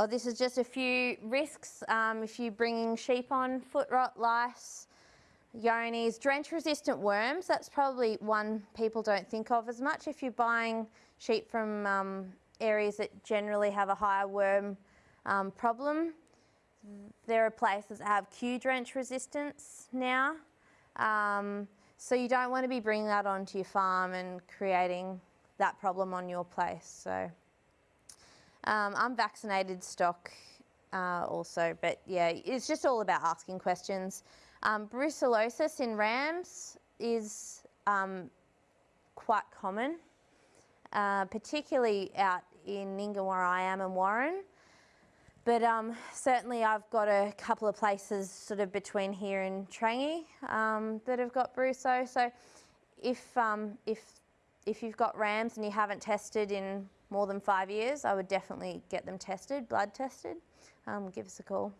Oh, this is just a few risks. Um, if you're bringing sheep on, foot rot, lice, Johne's, drench resistant worms, that's probably one people don't think of as much. If you're buying sheep from um, areas that generally have a higher worm um, problem, there are places that have Q drench resistance now. Um, so you don't want to be bringing that onto your farm and creating that problem on your place. So um, unvaccinated stock uh, also, but yeah, it's just all about asking questions. Um, brucellosis in rams is um, quite common, uh, particularly out in Nyngan where I am and Warren. But um, certainly I've got a couple of places sort of between here and Trangie um, that have got brucel. So if, um, if, if you've got rams and you haven't tested in more than five years, I would definitely get them tested, blood tested. Um, give us a call.